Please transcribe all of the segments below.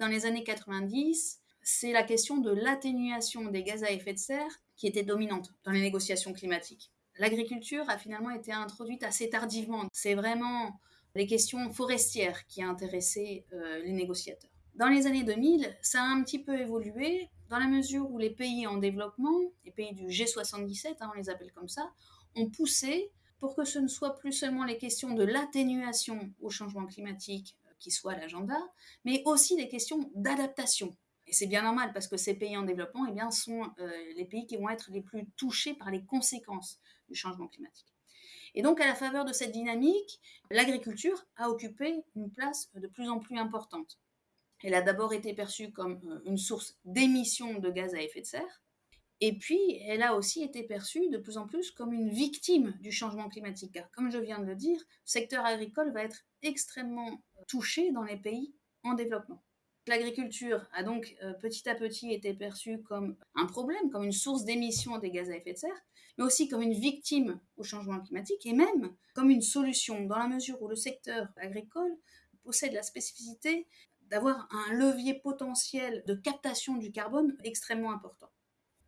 Dans les années 90, c'est la question de l'atténuation des gaz à effet de serre qui était dominante dans les négociations climatiques. L'agriculture a finalement été introduite assez tardivement. C'est vraiment les questions forestières qui ont intéressé euh, les négociateurs. Dans les années 2000, ça a un petit peu évolué dans la mesure où les pays en développement, les pays du G77, hein, on les appelle comme ça, ont poussé pour que ce ne soit plus seulement les questions de l'atténuation au changement climatique qui soient à l'agenda, mais aussi les questions d'adaptation. Et c'est bien normal parce que ces pays en développement eh bien, sont euh, les pays qui vont être les plus touchés par les conséquences du changement climatique. Et donc, à la faveur de cette dynamique, l'agriculture a occupé une place de plus en plus importante. Elle a d'abord été perçue comme euh, une source d'émissions de gaz à effet de serre, et puis, elle a aussi été perçue de plus en plus comme une victime du changement climatique. Car, comme je viens de le dire, le secteur agricole va être extrêmement touché dans les pays en développement. L'agriculture a donc euh, petit à petit été perçue comme un problème, comme une source d'émissions des gaz à effet de serre, mais aussi comme une victime au changement climatique et même comme une solution, dans la mesure où le secteur agricole possède la spécificité d'avoir un levier potentiel de captation du carbone extrêmement important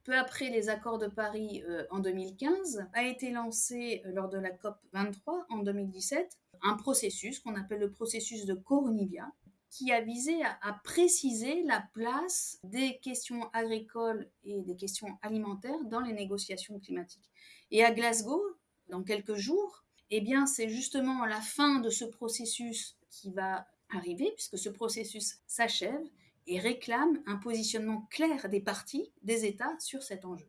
peu après les accords de Paris euh, en 2015, a été lancé euh, lors de la COP 23 en 2017 un processus qu'on appelle le processus de Coronivia, qui a visé à, à, préciser la place des questions agricoles et des questions alimentaires dans les négociations climatiques. Et à Glasgow, dans quelques jours, eh bien, c'est justement la fin de ce processus qui va arriver, puisque ce processus s'achève et réclame un positionnement clair des partis, des États sur cet enjeu.